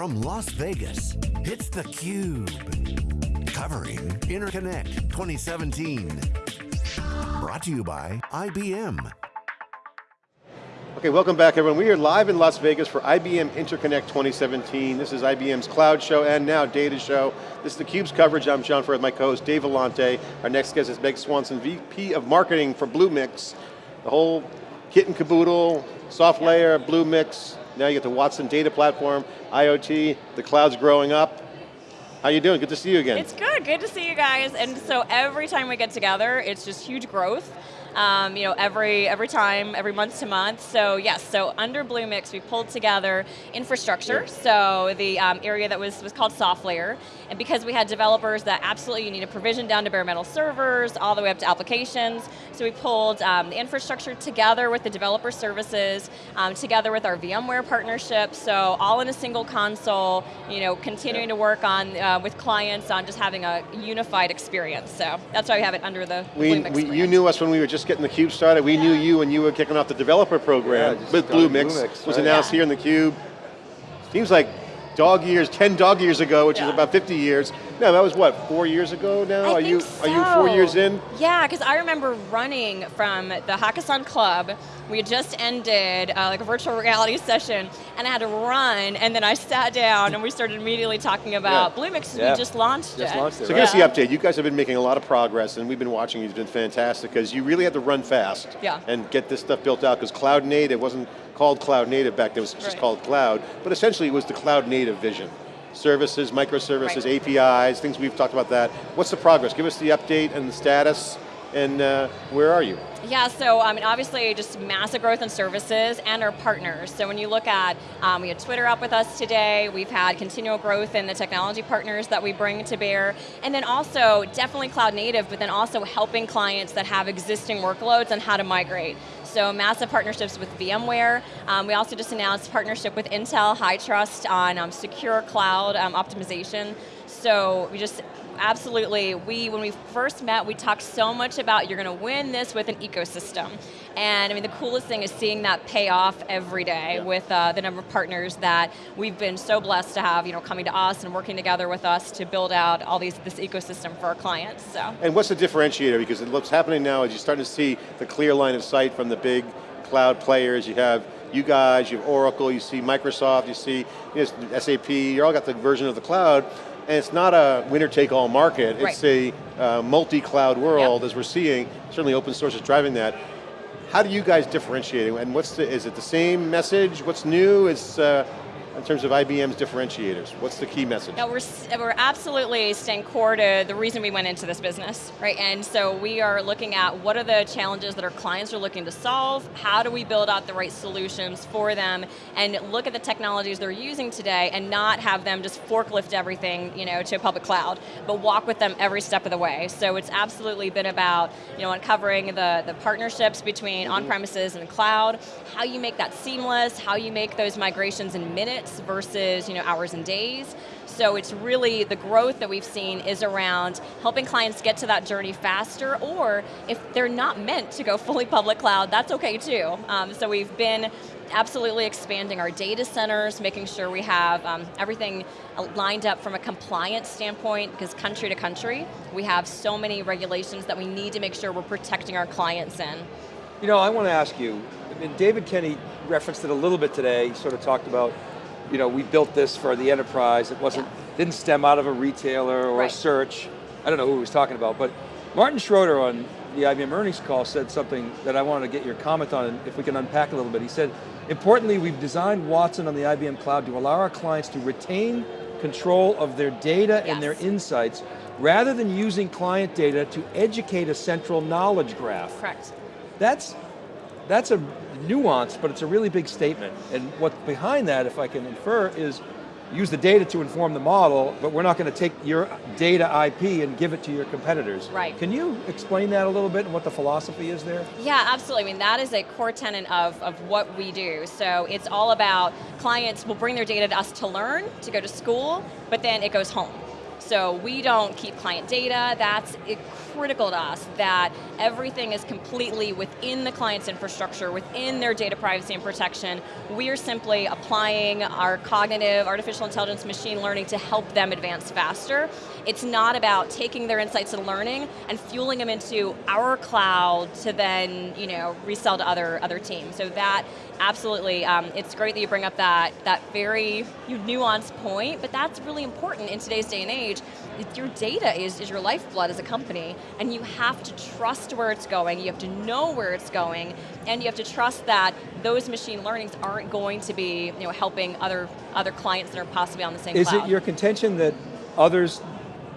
From Las Vegas, it's theCUBE. Covering Interconnect 2017. Brought to you by IBM. Okay, welcome back everyone. We are live in Las Vegas for IBM Interconnect 2017. This is IBM's cloud show and now data show. This is theCUBE's coverage. I'm John Furrier, my co-host Dave Vellante. Our next guest is Meg Swanson, VP of Marketing for Bluemix. The whole kit and caboodle, soft SoftLayer, Bluemix, now you get the Watson data platform, IoT, the cloud's growing up. How you doing? Good to see you again. It's good, good to see you guys. And so every time we get together, it's just huge growth um, you know, every, every time, every month to month. So yes, so under Bluemix, we pulled together infrastructure, so the um, area that was, was called SoftLayer, and because we had developers that absolutely you need to provision down to bare metal servers, all the way up to applications, so we pulled um, the infrastructure together with the developer services, um, together with our VMware partnership, so all in a single console, you know, continuing yeah. to work on, uh, with clients on just having a unified experience. So that's why we have it under the, we, we You knew us when we were just just getting the Cube started. We knew you when you were kicking off the developer program yeah, with Bluemix. Bluemix was right. announced here in the Cube. Seems like dog years, 10 dog years ago, which is about 50 years. No, that was what, four years ago now? I are you so. are you four years in? Yeah, because I remember running from the Hakkasan Club. We had just ended uh, like a virtual reality session, and I had to run, and then I sat down, and we started immediately talking about yeah. Bluemix. Yeah. We just launched just it. Launched it so right. give us the update. You guys have been making a lot of progress, and we've been watching. You've been fantastic because you really had to run fast yeah. and get this stuff built out. Because cloud native it wasn't called cloud native back then; it was just right. called cloud. But essentially, it was the cloud native vision services, microservices, right. APIs, things we've talked about that. What's the progress? Give us the update and the status, and uh, where are you? Yeah, so I mean, obviously just massive growth in services and our partners. So when you look at, um, we had Twitter up with us today, we've had continual growth in the technology partners that we bring to bear, and then also definitely cloud native, but then also helping clients that have existing workloads and how to migrate. So massive partnerships with VMware. Um, we also just announced partnership with Intel HITRUST on um, secure cloud um, optimization. So we just absolutely, we, when we first met, we talked so much about you're going to win this with an ecosystem. And I mean, the coolest thing is seeing that pay off every day yeah. with uh, the number of partners that we've been so blessed to have, you know, coming to us and working together with us to build out all these this ecosystem for our clients. So. And what's the differentiator? Because what's happening now is you're starting to see the clear line of sight from the big cloud players. You have you guys, you have Oracle, you see Microsoft, you see you know, SAP, you all got the version of the cloud, and it's not a winner-take-all market, right. it's a uh, multi-cloud world, yep. as we're seeing, certainly open source is driving that. How do you guys differentiate, and what's the, is it the same message, what's new, is uh, in terms of IBM's differentiators? What's the key message? No, we're, we're absolutely staying core to the reason we went into this business, right? And so we are looking at what are the challenges that our clients are looking to solve, how do we build out the right solutions for them, and look at the technologies they're using today and not have them just forklift everything you know, to a public cloud, but walk with them every step of the way. So it's absolutely been about you know, uncovering the, the partnerships between mm -hmm. on-premises and cloud, how you make that seamless, how you make those migrations in minutes, versus you know, hours and days. So it's really, the growth that we've seen is around helping clients get to that journey faster, or if they're not meant to go fully public cloud, that's okay too. Um, so we've been absolutely expanding our data centers, making sure we have um, everything lined up from a compliance standpoint, because country to country, we have so many regulations that we need to make sure we're protecting our clients in. You know, I want to ask you, I mean, David Kenny referenced it a little bit today, he sort of talked about you know, we built this for the enterprise. It wasn't, yeah. didn't stem out of a retailer or right. a search. I don't know who he was talking about, but Martin Schroeter on the IBM earnings call said something that I wanted to get your comment on, and if we can unpack a little bit. He said, importantly, we've designed Watson on the IBM cloud to allow our clients to retain control of their data yes. and their insights, rather than using client data to educate a central knowledge graph. Correct. That's, that's a nuance, but it's a really big statement. And what's behind that, if I can infer, is use the data to inform the model, but we're not going to take your data IP and give it to your competitors. Right. Can you explain that a little bit and what the philosophy is there? Yeah, absolutely. I mean, that is a core tenet of, of what we do. So it's all about clients will bring their data to us to learn, to go to school, but then it goes home So we don't keep client data, that's critical to us that everything is completely within the client's infrastructure, within their data privacy and protection. We are simply applying our cognitive, artificial intelligence, machine learning to help them advance faster. It's not about taking their insights and learning and fueling them into our cloud to then you know, resell to other, other teams. So that, absolutely, um, it's great that you bring up that, that very nuanced point, but that's really important in today's day and age. Your data is, is your lifeblood as a company, and you have to trust where it's going, you have to know where it's going, and you have to trust that those machine learnings aren't going to be you know, helping other, other clients that are possibly on the same is cloud. Is it your contention that others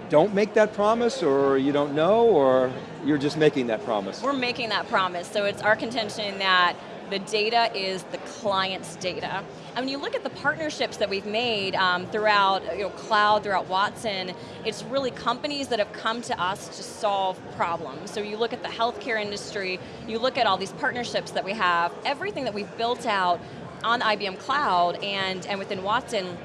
don't make that promise, or you don't know, or you're just making that promise? We're making that promise, so it's our contention that the data is the client's data. And when you look at the partnerships that we've made um, throughout you know, cloud, throughout Watson, it's really companies that have come to us to solve problems. So you look at the healthcare industry, you look at all these partnerships that we have, everything that we've built out on IBM Cloud and, and within Watson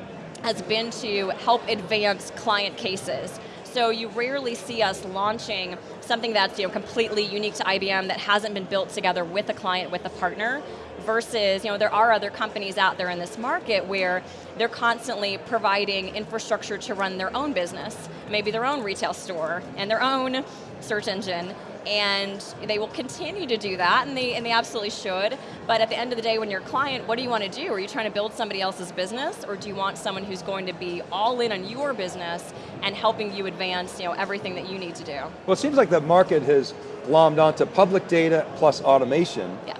has been to help advance client cases. So you rarely see us launching something that's you know, completely unique to IBM that hasn't been built together with a client, with a partner, versus you know, there are other companies out there in this market where they're constantly providing infrastructure to run their own business, maybe their own retail store, and their own search engine, and they will continue to do that, and they, and they absolutely should, but at the end of the day, when you're a client, what do you want to do? Are you trying to build somebody else's business, or do you want someone who's going to be all in on your business and helping you advance you know, everything that you need to do? Well, it seems like the market has glommed onto public data plus automation. Yeah.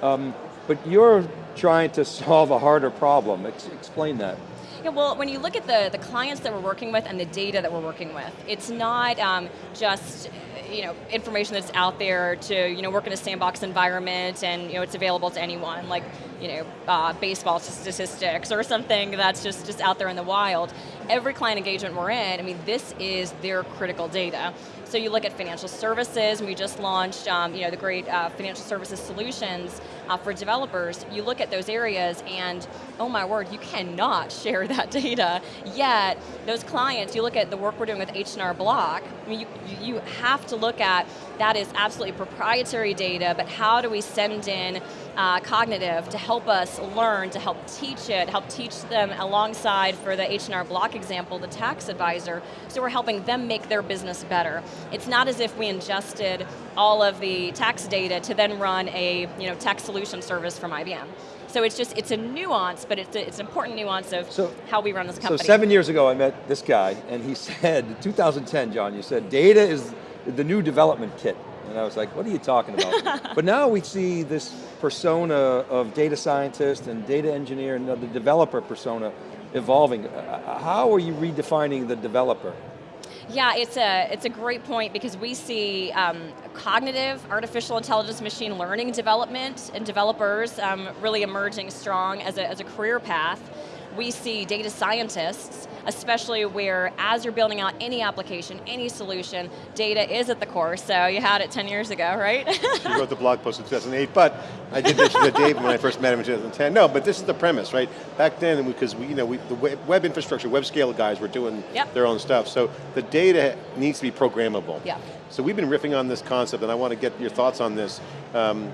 Um, but you're trying to solve a harder problem. Ex explain that. Yeah, well, when you look at the, the clients that we're working with and the data that we're working with, it's not um, just you know, information that's out there to you know, work in a sandbox environment and you know, it's available to anyone, like you know, uh, baseball statistics or something that's just, just out there in the wild. Every client engagement we're in, I mean, this is their critical data. So you look at financial services, we just launched um, you know, the great uh, financial services solutions uh, for developers. You look at those areas and, oh my word, you cannot share that data. Yet, those clients, you look at the work we're doing with H&R Block, I mean, you, you have to look at, that is absolutely proprietary data, but how do we send in uh, cognitive to help us learn, to help teach it, help teach them alongside, for the H&R Block example, the tax advisor, so we're helping them make their business better. It's not as if we ingested all of the tax data to then run a you know, tax solution service from IBM. So it's just, it's a nuance, but it's, a, it's an important nuance of so, how we run this company. So seven years ago I met this guy, and he said, 2010, John, you said, data is the new development kit. And I was like, what are you talking about? but now we see this persona of data scientist and data engineer and the developer persona evolving. How are you redefining the developer? Yeah, it's a, it's a great point because we see um, cognitive, artificial intelligence, machine learning development and developers um, really emerging strong as a, as a career path. We see data scientists especially where as you're building out any application, any solution, data is at the core, so you had it 10 years ago, right? she wrote the blog post in 2008, but I did mention to Dave when I first met him in 2010. No, but this is the premise, right? Back then, because we, you know, we, the web infrastructure, web scale guys were doing yep. their own stuff, so the data needs to be programmable. Yeah. So we've been riffing on this concept, and I want to get your thoughts on this. Um,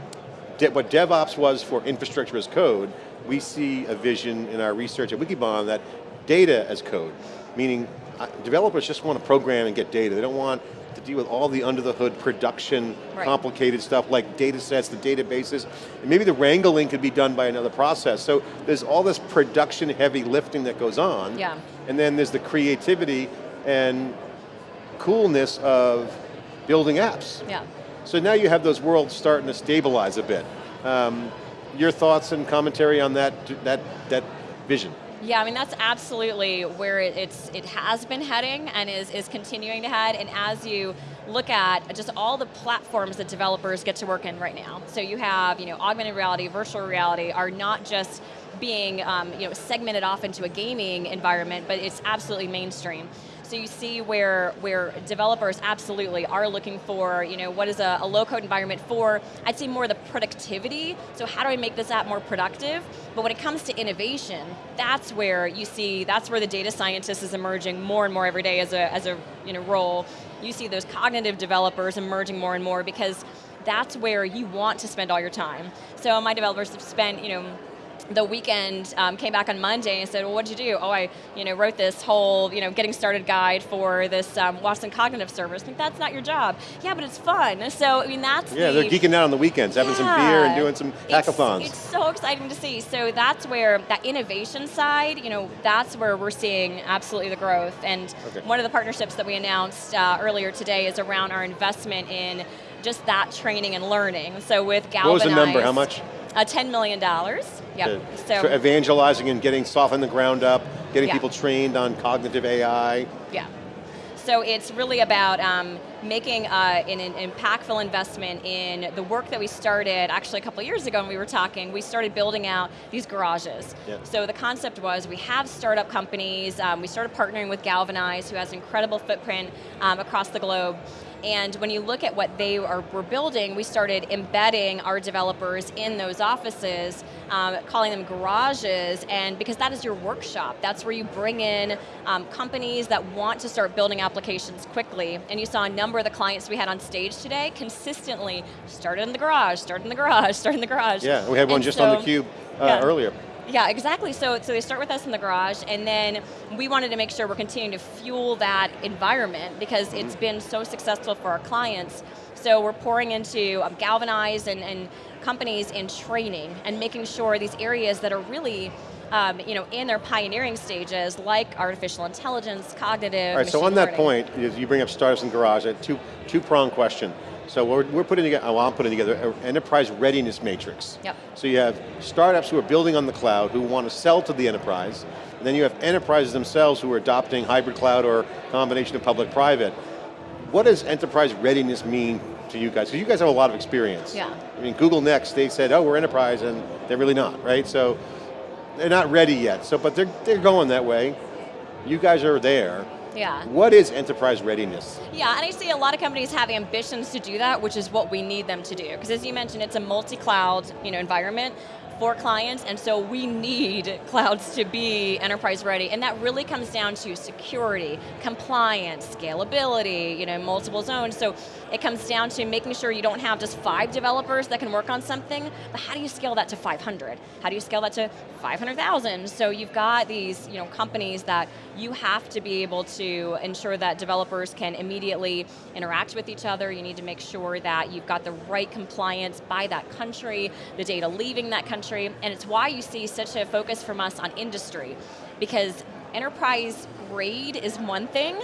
what DevOps was for infrastructure as code, we see a vision in our research at Wikibon that data as code, meaning uh, developers just want to program and get data. They don't want to deal with all the under the hood production, right. complicated stuff like data sets, the databases. And maybe the wrangling could be done by another process. So there's all this production heavy lifting that goes on. Yeah. And then there's the creativity and coolness of building apps. Yeah. So now you have those worlds starting to stabilize a bit. Um, your thoughts and commentary on that, that, that vision? Yeah, I mean that's absolutely where it, it's it has been heading and is is continuing to head. And as you look at just all the platforms that developers get to work in right now, so you have you know augmented reality, virtual reality are not just being um, you know segmented off into a gaming environment, but it's absolutely mainstream. So you see where, where developers absolutely are looking for, you know, what is a, a low code environment for, I'd say more the productivity, so how do I make this app more productive? But when it comes to innovation, that's where you see, that's where the data scientist is emerging more and more every day as a, as a you know, role. You see those cognitive developers emerging more and more because that's where you want to spend all your time. So my developers have spent, you know, the weekend, um, came back on Monday and said, well, what did you do? Oh, I you know, wrote this whole you know, getting started guide for this um, Watson Cognitive Service. Think that's not your job. Yeah, but it's fun. So, I mean, that's Yeah, the, they're geeking out on the weekends, having yeah, some beer and doing some hackathons. It's, it's, so exciting to see. So that's where, that innovation side, you know, that's where we're seeing absolutely the growth. And okay. one of the partnerships that we announced uh, earlier today is around our investment in just that training and learning. So with Galvanize. What was the number, how much? Uh, $10 million, yep. So, so, evangelizing and getting soft on the ground up, getting yeah. people trained on cognitive AI. Yeah. So it's really about um, making uh, an, an, impactful investment in the work that we started actually a couple years ago when we were talking, we started building out these garages. Yeah. So the concept was we have startup companies, um, we started partnering with Galvanize who has an incredible footprint um, across the globe, and when you look at what they are, were building, we started embedding our developers in those offices, um, calling them garages, and because that is your workshop, that's where you bring in um, companies that want to start building applications quickly. And you saw a number of the clients we had on stage today consistently started in the garage, started in the garage, started in the garage. Yeah, we had one and just so, on the cube uh, yeah. earlier. Yeah, exactly. So, so they start with us in the garage, and then we wanted to make sure we're continuing to fuel that environment because it's Mm-hmm. been so successful for our clients. So we're pouring into um, Galvanize and, and companies in training and making sure these areas that are really um, you know, in their pioneering stages, like artificial intelligence, cognitive, All right, so on that point, you bring up startups and garage, a two, two prong question. So we're, we're putting together, well, I'm putting together an enterprise readiness matrix. Yep. So you have startups who are building on the cloud who want to sell to the enterprise, and then you have enterprises themselves who are adopting hybrid cloud or combination of public-private. What does enterprise readiness mean to you guys? Because you guys have a lot of experience. Yeah. I mean, Google Next, they said, oh, we're enterprise, and they're really not, right? So they're not ready yet, So, but they're, they're going that way. You guys are there. Yeah. What is enterprise readiness? Yeah, and I see a lot of companies have ambitions to do that, which is what we need them to do. Because as you mentioned, it's a multi-cloud you know, environment for clients, and so we need clouds to be enterprise ready, and that really comes down to security, compliance, scalability, you know, multiple zones, so it comes down to making sure you don't have just five developers that can work on something, but how do you scale that to 500? How do you scale that to 500,000? So you've got these you know, companies that you have to be able to ensure that developers can immediately interact with each other, you need to make sure that you've got the right compliance by that country, the data leaving that country, and it's why you see such a focus from us on industry, because enterprise grade is one thing,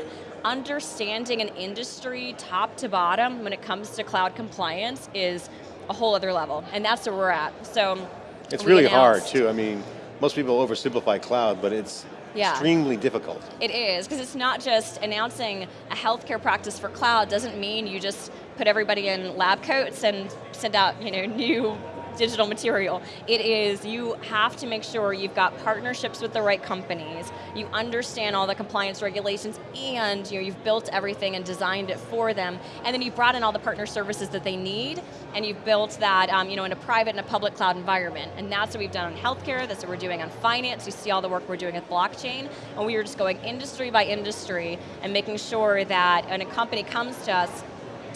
understanding an industry top to bottom when it comes to cloud compliance is a whole other level, and that's where we're at. So It's really hard too, I mean, most people oversimplify cloud, but it's yeah. extremely difficult. It is, because it's not just announcing a healthcare practice for cloud doesn't mean you just put everybody in lab coats and send out you know, new digital material. It is, you have to make sure you've got partnerships with the right companies, you understand all the compliance regulations, and you know, you've built everything and designed it for them, and then you've brought in all the partner services that they need, and you've built that um, you know, in a private and a public cloud environment. And that's what we've done on healthcare, that's what we're doing on finance, you see all the work we're doing with blockchain, and we are just going industry by industry and making sure that when a company comes to us,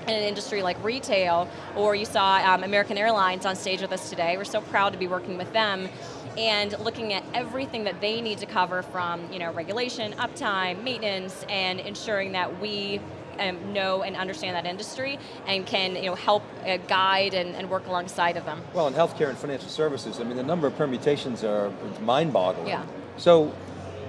in an industry like retail, or you saw um, American Airlines on stage with us today. We're so proud to be working with them and looking at everything that they need to cover from you know, regulation, uptime, maintenance, and ensuring that we um, know and understand that industry and can you know, help uh, guide and, and, work alongside of them. Well, in healthcare and financial services, I mean, the number of permutations are mind-boggling. Yeah. So,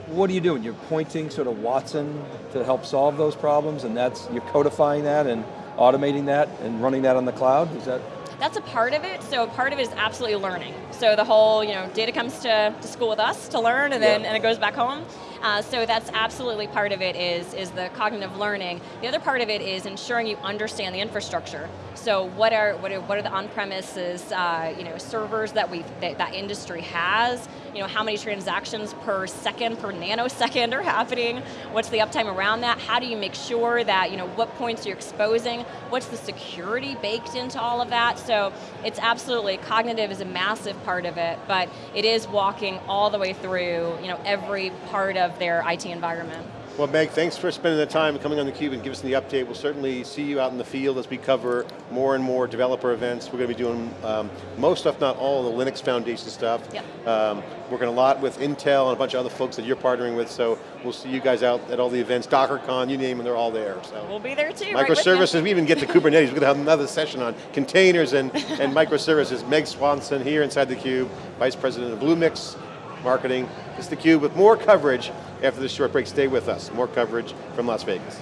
what are you doing? You're pointing sort of Watson to help solve those problems, and that's you're codifying that and automating that and running that on the cloud? Is that? That's a part of it. So part of it is absolutely learning. So the whole, you know, data comes to, to school with us to learn, and then yeah. and it goes back home. Uh, so that's absolutely part of it is, is the cognitive learning. The other part of it is ensuring you understand the infrastructure. So what are what are, what are the on-premises uh, you know servers that we that, that industry has? You know, how many transactions per second, per nanosecond are happening, what's the uptime around that, how do you make sure that, you know, what points you're exposing, what's the security baked into all of that, so it's absolutely, cognitive is a massive part of it, but it is walking all the way through, you know, every part of their IT environment. Well, Meg, thanks for spending the time coming on theCUBE and giving us the update. We'll certainly see you out in the field as we cover more and more developer events. We're going to be doing um, most, if not all, the Linux Foundation stuff. Yep. Um, working a lot with Intel and a bunch of other folks that you're partnering with, so we'll see you guys out at all the events, DockerCon, you name them, they're all there. So. We'll be there too, right Microservices, we even get to Kubernetes. We're going to have another session on containers and, and microservices. Meg Swanson here inside theCUBE, Vice President of Bluemix Marketing. This is theCUBE with more coverage after this short break. Stay with us, more coverage from Las Vegas.